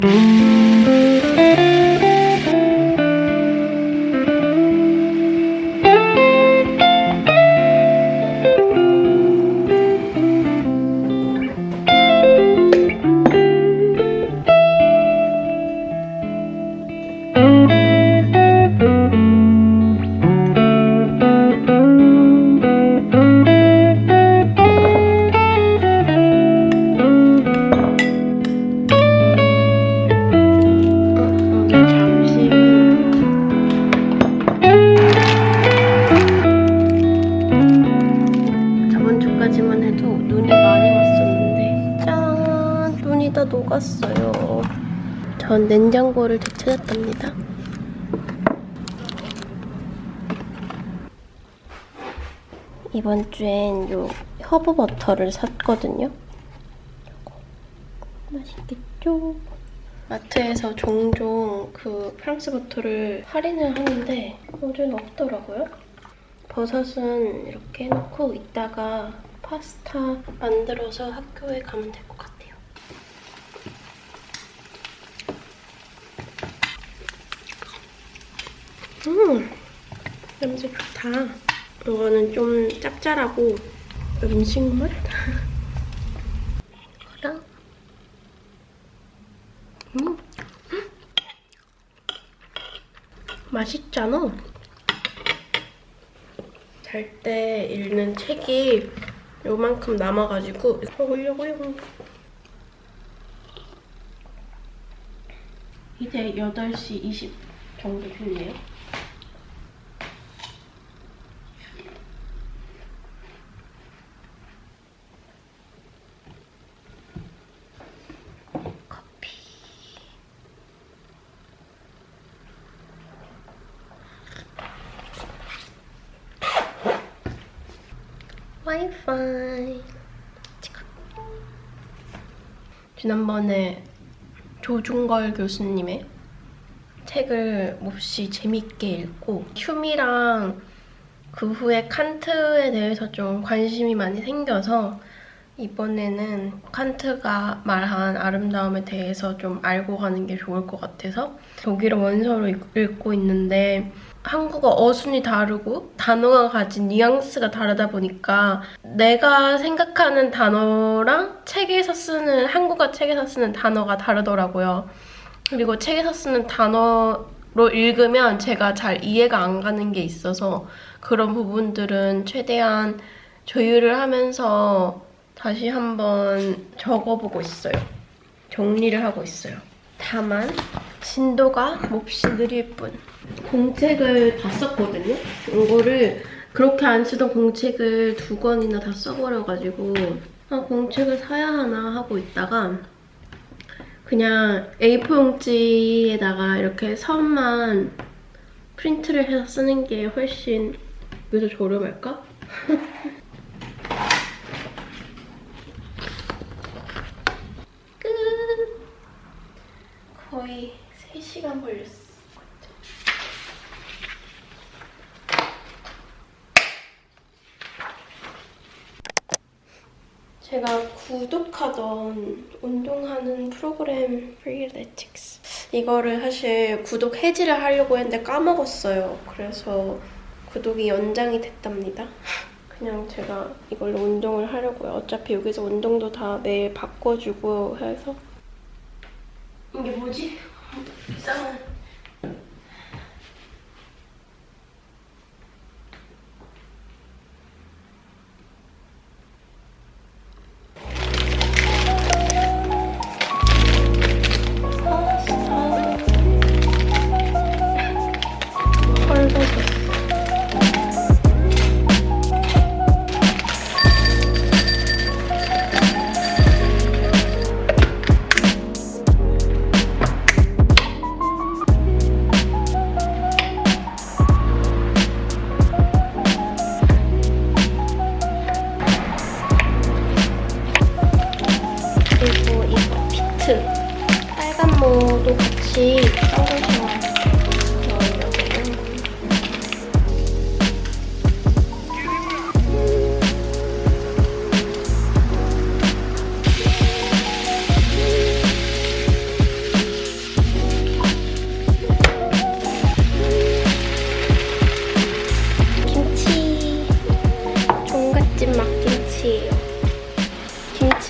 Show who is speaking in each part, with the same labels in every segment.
Speaker 1: Mm-hmm. 전 냉장고를 되찾았답니다. 이번 주엔 요 허브 버터를 샀거든요. 맛있겠죠? 마트에서 종종 그 프랑스 버터를 할인을 하는데 요즘 없더라고요. 버섯은 이렇게 해놓고 이따가 파스타 만들어서 학교에 가면 될 것 같아요. 음, 냄새 좋다. 이거는 좀 짭짤하고 음식 맛? 이거랑 음. 맛있잖아. 잘 때 읽는 책이 요만큼 남아가지고 먹으려고요. 이제 8시 20 정도 됐네요. 와이파이. 지난번에 조중걸 교수님의 책을 몹시 재밌게 읽고 휴미랑 그 후에 칸트에 대해서 좀 관심이 많이 생겨서 이번에는 칸트가 말한 아름다움에 대해서 좀 알고 가는 게 좋을 것 같아서 독일어 원서로 읽- 읽고 있는데 한국어 어순이 다르고 단어가 가진 뉘앙스가 다르다 보니까 내가 생각하는 단어랑 책에서 쓰는 한국어 책에서 쓰는 단어가 다르더라고요. 그리고 책에서 쓰는 단어로 읽으면 제가 잘 이해가 안 가는 게 있어서 그런 부분들은 최대한 조율을 하면서 다시 한번 적어보고 있어요. 정리를 하고 있어요. 다만 진도가 몹시 느릴 뿐. 공책을 다 썼거든요. 이거를 그렇게 안 쓰던 공책을 두 권이나 다 써버려가지고 아, 공책을 사야 하나 하고 있다가 그냥 A4 용지에다가 이렇게 선만 프린트를 해서 쓰는 게 훨씬 여기서 저렴할까? 끝! 거의 3시간 걸렸어. 제가 구독하던 운동하는 프로그램 Freeletics 이거를 사실 구독 해지를 하려고 했는데 까먹었어요. 그래서 구독이 연장이 됐답니다. 그냥 제가 이걸로 운동을 하려고요. 어차피 여기서 운동도 다 매일 바꿔주고 해서 이게 뭐지? 이상한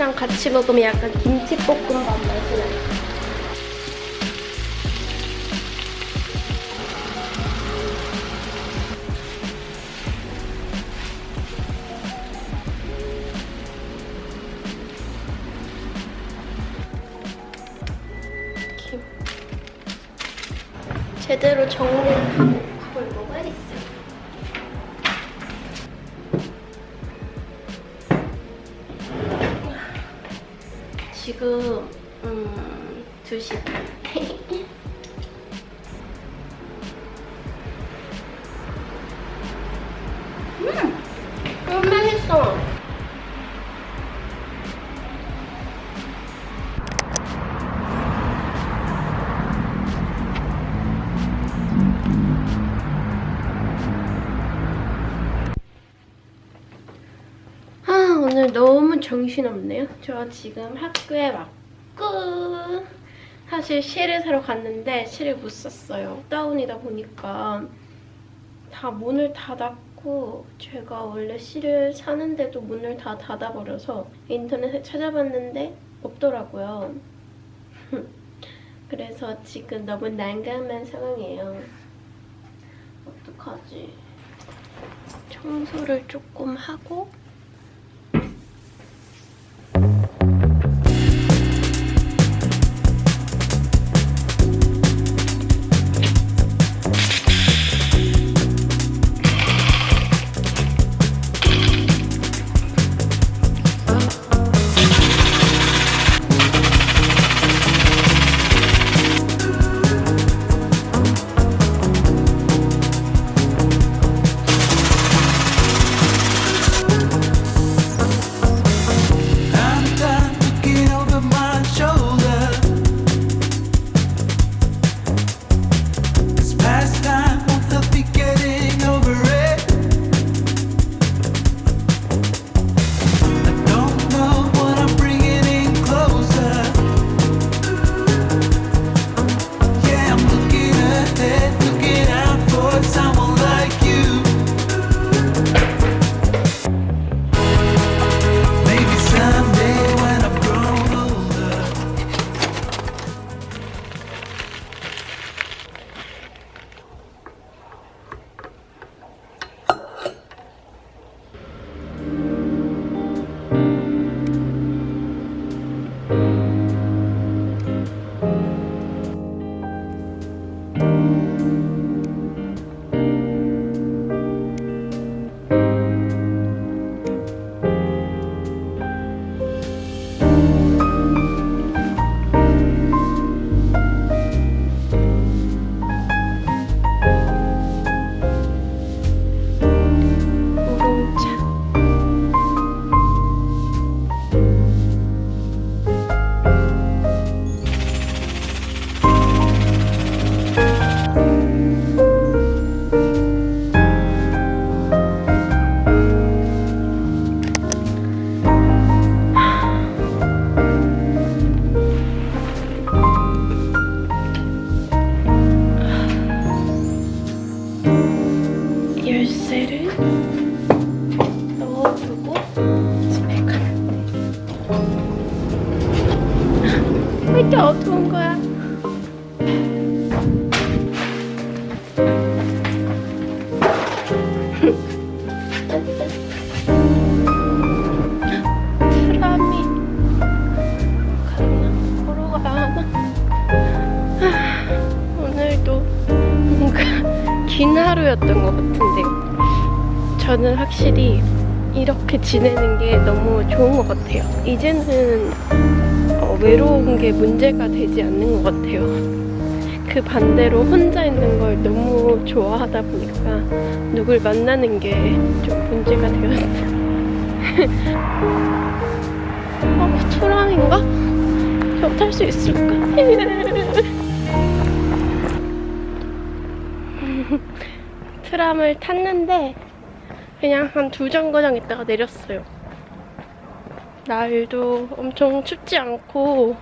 Speaker 1: 김치랑 같이 먹으면 약간 김치볶음밥 맛이 나요. 지금 음 2시 정신없네요. 저 지금 학교에 왔고 사실 실을 사러 갔는데 실을 못 샀어요. 다운이다 보니까 다 문을 닫았고 제가 원래 실을 사는데도 문을 다 닫아버려서 인터넷에 찾아봤는데 없더라고요. 그래서 지금 너무 난감한 상황이에요. 어떡하지? 청소를 조금 하고 왜 이렇게 어두운 거야? 긴 하루였던 것 같은데요. 저는 확실히 이렇게 지내는 게 너무 좋은 것 같아요. 이제는 어, 외로운 게 문제가 되지 않는 것 같아요. 그 반대로 혼자 있는 걸 너무 좋아하다 보니까 누굴 만나는 게 좀 문제가 되었어요. 어, 초랑인가? 저 탈 수 있을까? 트람을 탔는데 그냥 한 두 정거장 있다가 내렸어요. 날도 엄청 춥지 않고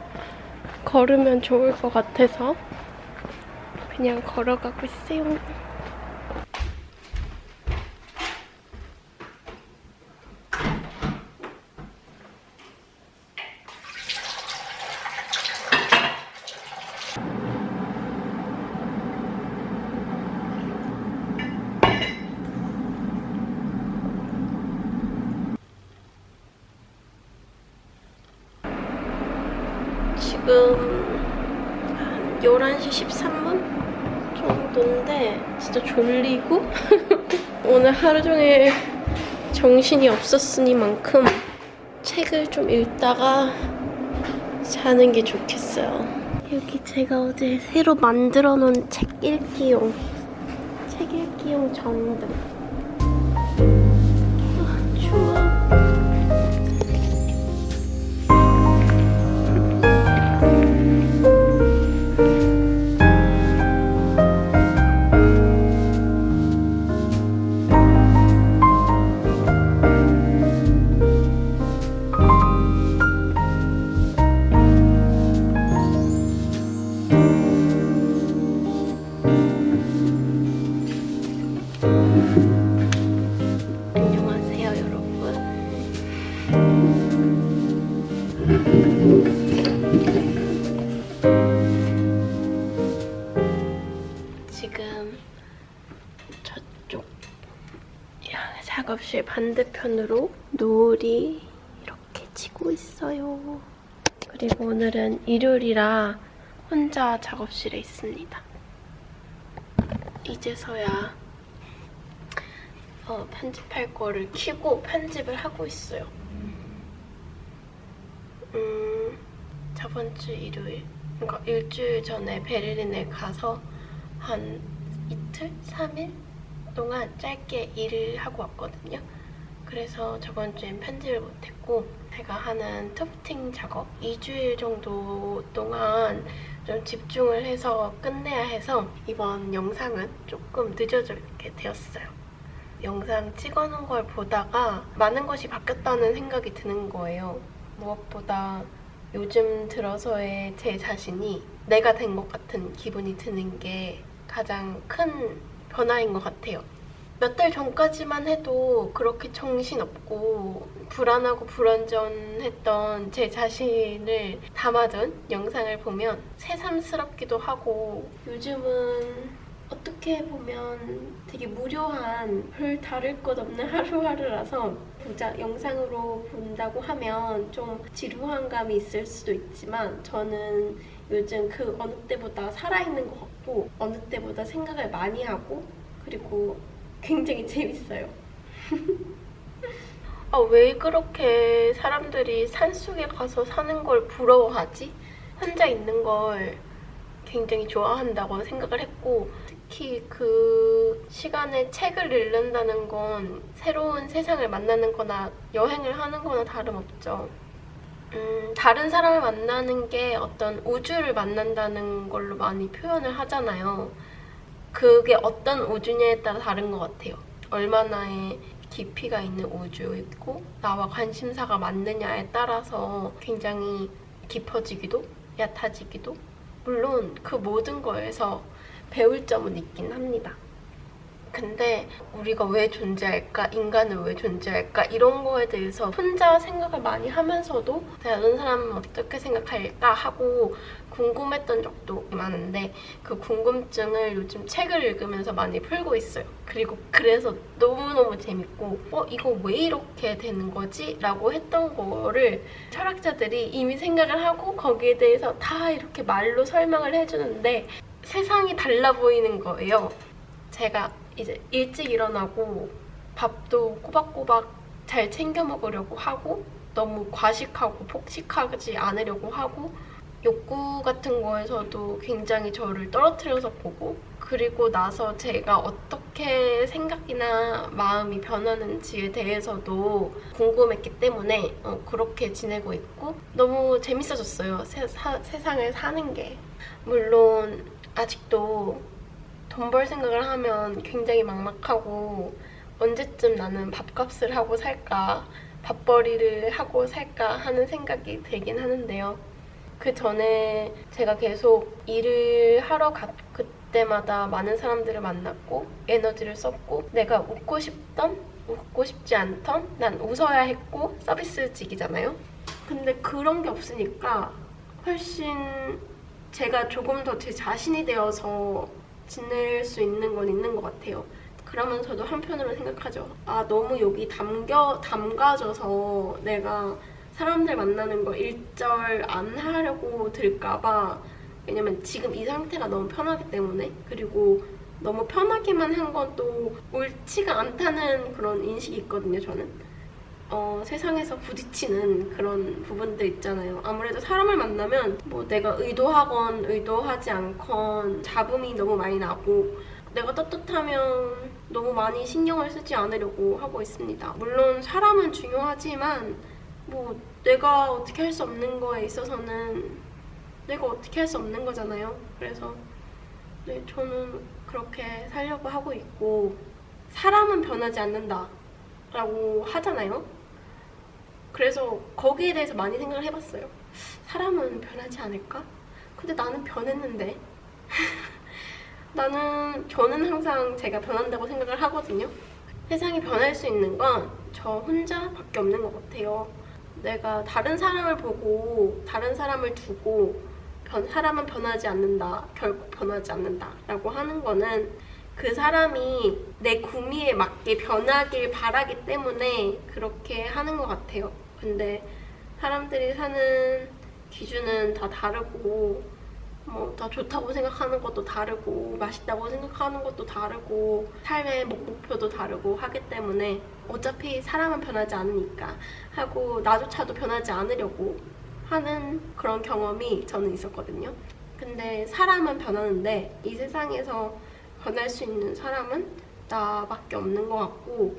Speaker 1: 걸으면 좋을 것 같아서 그냥 걸어가고 있어요. 지금 11시 13분 정도인데 진짜 졸리고 오늘 하루 종일 정신이 없었으니만큼 책을 좀 읽다가 자는 게 좋겠어요. 여기 제가 어제 새로 만들어 놓은 책 읽기용 책 읽기용 전등 아, 추워. 반대편으로 노을이 이렇게 지고 있어요. 그리고 오늘은 일요일이라 혼자 작업실에 있습니다. 이제서야 어, 편집할 거를 켜고 편집을 하고 있어요. 음, 저번 주 일요일, 그러니까 일주일 전에 베를린에 가서 한 이틀? 3일 동안 짧게 일을 하고 왔거든요. 그래서 저번 주엔 편집을 못했고 제가 하는 투프팅 작업 2주일 정도 동안 좀 집중을 해서 끝내야 해서 이번 영상은 조금 늦어지게 되었어요. 영상 찍어놓은 걸 보다가 많은 것이 바뀌었다는 생각이 드는 거예요. 무엇보다 요즘 들어서의 제 자신이 내가 된 것 같은 기분이 드는 게 가장 큰 변화인 것 같아요. 몇 달 전까지만 해도 그렇게 정신없고 불안하고 불안전했던 제 자신을 담아둔 영상을 보면 새삼스럽기도 하고 요즘은 어떻게 보면 되게 무료한 별 다를 것 없는 하루하루라서 보자 영상으로 본다고 하면 좀 지루한 감이 있을 수도 있지만 저는 요즘 그 어느 때보다 살아있는 것 같고 어느 때보다 생각을 많이 하고 그리고 굉장히 재밌어요. 아, 왜 그렇게 사람들이 산속에 가서 사는 걸 부러워하지? 혼자 있는 걸 굉장히 좋아한다고 생각을 했고 특히 그 시간에 책을 읽는다는 건 새로운 세상을 만나는 거나 여행을 하는 거나 다름없죠. 음, 다른 사람을 만나는 게 어떤 우주를 만난다는 걸로 많이 표현을 하잖아요. 그게 어떤 우주냐에 따라 다른 것 같아요. 얼마나의 깊이가 있는 우주이고 나와 관심사가 맞느냐에 따라서 굉장히 깊어지기도 얕아지기도 물론 그 모든 거에서 배울 점은 있긴 합니다. 근데 우리가 왜 존재할까? 인간은 왜 존재할까? 이런 거에 대해서 혼자 생각을 많이 하면서도 다른 사람은 어떻게 생각할까? 하고 궁금했던 적도 많은데 그 궁금증을 요즘 책을 읽으면서 많이 풀고 있어요. 그리고 그래서 너무너무 재밌고 어? 이거 왜 이렇게 되는 거지? 라고 했던 거를 철학자들이 이미 생각을 하고 거기에 대해서 다 이렇게 말로 설명을 해주는데 세상이 달라 보이는 거예요. 제가 이제 일찍 일어나고 밥도 꼬박꼬박 잘 챙겨 먹으려고 하고 너무 과식하고 폭식하지 않으려고 하고 욕구 같은 거에서도 굉장히 저를 떨어뜨려서 보고 그리고 나서 제가 어떻게 생각이나 마음이 변하는지에 대해서도 궁금했기 때문에 어, 그렇게 지내고 있고 너무 재밌어졌어요. 세, 사- 세상을 사는 게. 물론 아직도 돈 벌 생각을 하면 굉장히 막막하고 언제쯤 나는 밥값을 하고 살까 밥벌이를 하고 살까 하는 생각이 들긴 하는데요. 그 전에 제가 계속 일을 하러 갔 그때마다 많은 사람들을 만났고 에너지를 썼고 내가 웃고 싶던 웃고 싶지 않던 난 웃어야 했고 서비스직이잖아요. 근데 그런 게 없으니까 훨씬 제가 조금 더 제 자신이 되어서 지낼 수 있는 건 있는 것 같아요. 그러면서도 한편으로 생각하죠. 아, 너무 여기 담겨, 담가져서 내가 사람들 만나는 거 일절 안 하려고 들까봐 왜냐면 지금 이 상태가 너무 편하기 때문에 그리고 너무 편하게만 한 건 또 옳지가 않다는 그런 인식이 있거든요 저는 어, 세상에서 부딪히는 그런 부분들 있잖아요 아무래도 사람을 만나면 뭐 내가 의도하건 의도하지 않건 잡음이 너무 많이 나고 내가 떳떳하면 너무 많이 신경을 쓰지 않으려고 하고 있습니다 물론 사람은 중요하지만 뭐 내가 어떻게 할 수 없는 거에 있어서는 내가 어떻게 할 수 없는 거잖아요. 그래서 네, 저는 그렇게 살려고 하고 있고 사람은 변하지 않는다 라고 하잖아요. 그래서 거기에 대해서 많이 생각을 해봤어요. 사람은 변하지 않을까? 근데 나는 변했는데 나는 저는 항상 제가 변한다고 생각을 하거든요. 세상이 변할 수 있는 건 저 혼자밖에 없는 것 같아요. 내가 다른 사람을 보고 다른 사람을 두고 변, 사람은 변하지 않는다 결국 변하지 않는다 라고 하는 거는 그 사람이 내 구미에 맞게 변하길 바라기 때문에 그렇게 하는 것 같아요 근데 사람들이 사는 기준은 다 다르고 뭐 다 좋다고 생각하는 것도 다르고 맛있다고 생각하는 것도 다르고 삶의 목표도 다르고 하기 때문에 어차피 사람은 변하지 않으니까 하고 나조차도 변하지 않으려고 하는 그런 경험이 저는 있었거든요. 근데 사람은 변하는데 이 세상에서 변할 수 있는 사람은 나밖에 없는 것 같고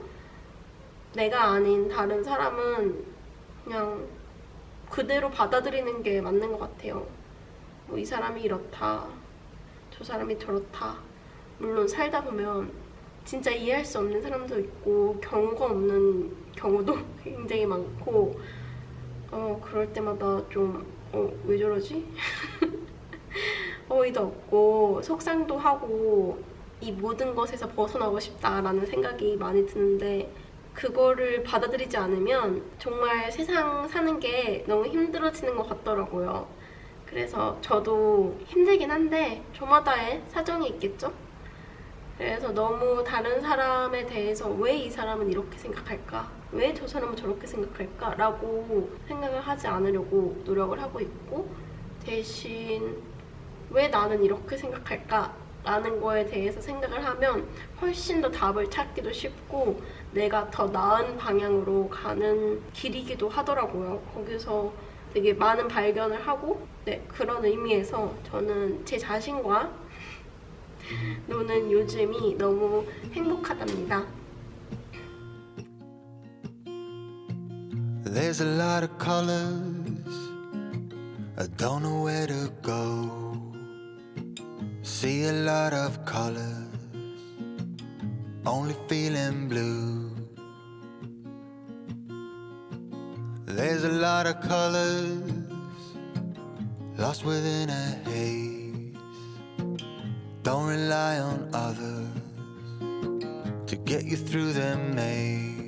Speaker 1: 내가 아닌 다른 사람은 그냥 그대로 받아들이는 게 맞는 것 같아요. 뭐 이 사람이 이렇다, 저 사람이 저렇다. 물론 살다 보면 진짜 이해할 수 없는 사람도 있고 경우가 없는 경우도 굉장히 많고 어 그럴 때마다 좀어왜 저러지? 어이도 없고 속상도 하고 이 모든 것에서 벗어나고 싶다라는 생각이 많이 드는데 그거를 받아들이지 않으면 정말 세상 사는 게 너무 힘들어지는 것 같더라고요. 그래서 저도 힘들긴 한데 저마다의 사정이 있겠죠? 그래서 너무 다른 사람에 대해서 왜 이 사람은 이렇게 생각할까? 왜 저 사람은 저렇게 생각할까? 라고 생각을 하지 않으려고 노력을 하고 있고 대신 왜 나는 이렇게 생각할까? 라는 거에 대해서 생각을 하면 훨씬 더 답을 찾기도 쉽고 내가 더 나은 방향으로 가는 길이기도 하더라고요. 거기서 되게 많은 발견을 하고 네, 그런 의미에서 저는 제 자신과 노는 요즘이 너무 행복하답니다.
Speaker 2: There's a lot of colors. I don't know where to go. See a lot of colors. Only feeling blue. There's a lot of colors. Lost within a haze. Don't rely on others to get you through the maze.